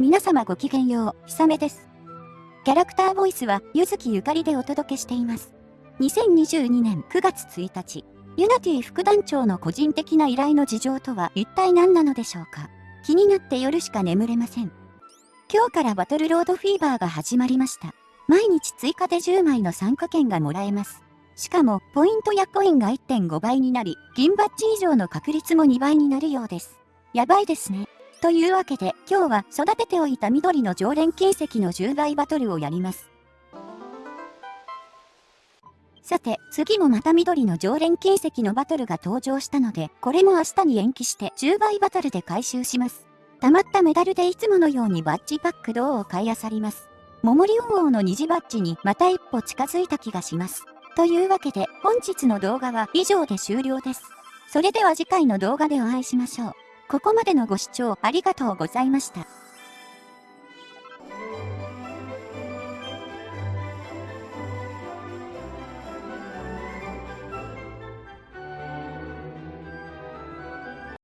皆様ごきげんよう、ひさめです。キャラクターボイスは、ゆずきゆかりでお届けしています。2022年9月1日、ユナティ副団長の個人的な依頼の事情とは一体何なのでしょうか？気になって夜しか眠れません。今日からバトルロードフィーバーが始まりました。毎日追加で10枚の参加券がもらえます。しかも、ポイントやコインが1.5倍になり、銀バッジ以上の確率も2倍になるようです。やばいですね。というわけで、今日は育てておいた緑の常連金石の10倍バトルをやります。さて、次もまた緑の常連金石のバトルが登場したので、これも明日に延期して10倍バトルで回収します。溜まったメダルでいつものようにバッジパック銅を買い漁ります。桃リオン王の虹バッジにまた一歩近づいた気がします。というわけで本日の動画は以上で終了です。それでは次回の動画でお会いしましょう。ここまでのご視聴ありがとうございました。